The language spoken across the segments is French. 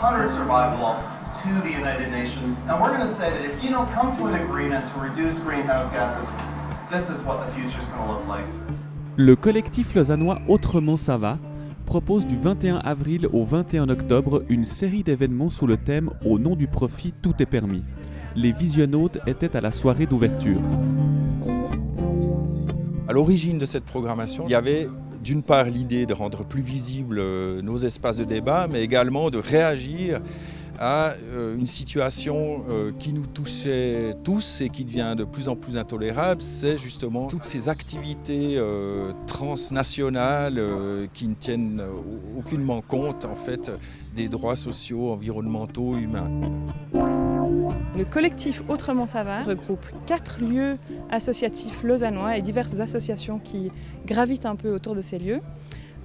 to the United Nations, and we're going to say that if you don't come to an agreement to reduce greenhouse gases, this is what the future is going to look like. Le collectif lausannois Autrement ça va propose du 21 avril au 21 octobre une série d'événements sous le thème Au nom du profit, tout est permis. Les visionnautes étaient à la soirée d'ouverture. À l'origine de cette programmation, il y avait d'une part l'idée de rendre plus visibles euh, nos espaces de débat, mais également de réagir à euh, une situation euh, qui nous touchait tous et qui devient de plus en plus intolérable, c'est justement toutes ces activités transnationales qui ne tiennent aucunement compte en fait des droits sociaux, environnementaux, humains. Le collectif Autrement ça regroupe quatre lieux associatifs lausannois et diverses associations qui gravitent un peu autour de ces lieux.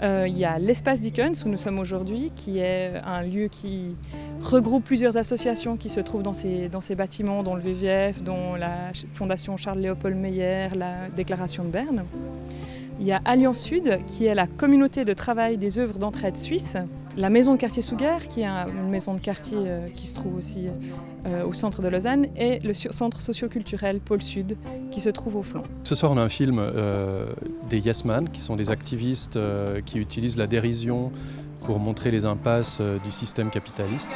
Euh, il y a l'espace Dickens où nous sommes aujourd'hui, qui est un lieu qui regroupe plusieurs associations qui se trouvent dans ces, dans ces bâtiments, dont le VVF, dont la Fondation Charles-Léopold Meyer, la Déclaration de Berne. Il y a Alliance Sud, qui est la communauté de travail des œuvres d'entraide suisse. La maison de quartier Souguer, qui est une maison de quartier euh, qui se trouve aussi euh, au centre de Lausanne. Et le centre socioculturel Pôle Sud, qui se trouve au flanc. Ce soir, on a un film euh, des Yes Man, qui sont des activistes qui utilisent la dérision pour montrer les impasses du système capitaliste.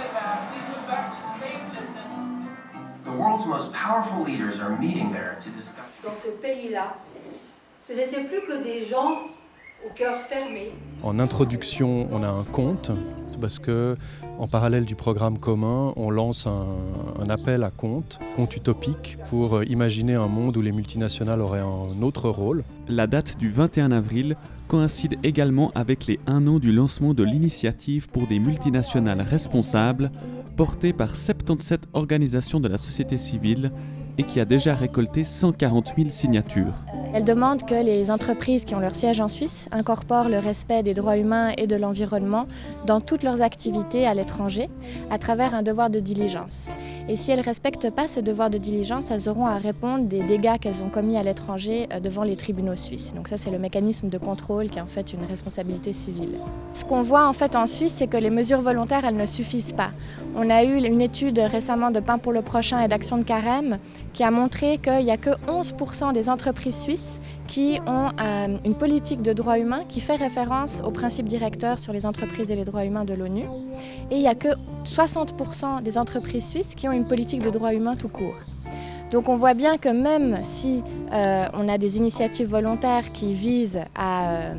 Dans ce pays-là, ce n'était plus que des gens au cœur fermé. En introduction, on a un conte, parce que en parallèle du programme commun, on lance un, appel à conte, conte utopique, pour imaginer un monde où les multinationales auraient un autre rôle. La date du 21 avril coïncide également avec les un an du lancement de l'initiative pour des multinationales responsables, portée par 77 organisations de la société civile et qui a déjà récolté 140 000 signatures. Elle demande que les entreprises qui ont leur siège en Suisse incorporent le respect des droits humains et de l'environnement dans toutes leurs activités à l'étranger à travers un devoir de diligence. Et si elles ne respectent pas ce devoir de diligence, elles auront à répondre des dégâts qu'elles ont commis à l'étranger euh, devant les tribunaux suisses. Donc ça c'est le mécanisme de contrôle qui est en fait une responsabilité civile. Ce qu'on voit en fait en Suisse, c'est que les mesures volontaires, elles ne suffisent pas. On a eu une étude récemment de Pain pour le prochain et d'Action de Carême qui a montré qu'il n'y a que 11% des entreprises suisses qui ont euh, une politique de droits humains qui fait référence aux principes directeurs sur les entreprises et les droits humains de l'ONU. Et il n'y a que 60% des entreprises suisses qui ont une politique de droits humains tout court. Donc on voit bien que même si euh, on a des initiatives volontaires qui visent à euh,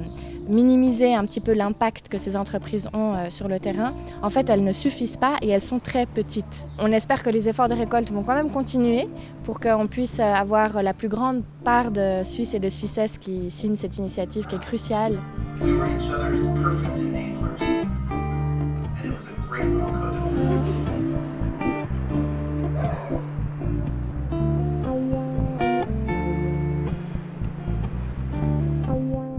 minimiser un petit peu l'impact que ces entreprises ont euh, sur le terrain, en fait elles ne suffisent pas et elles sont très petites. On espère que les efforts de récolte vont quand même continuer pour qu'on puisse avoir la plus grande part de Suisses et de Suissesses qui signent cette initiative qui est cruciale. We Bye.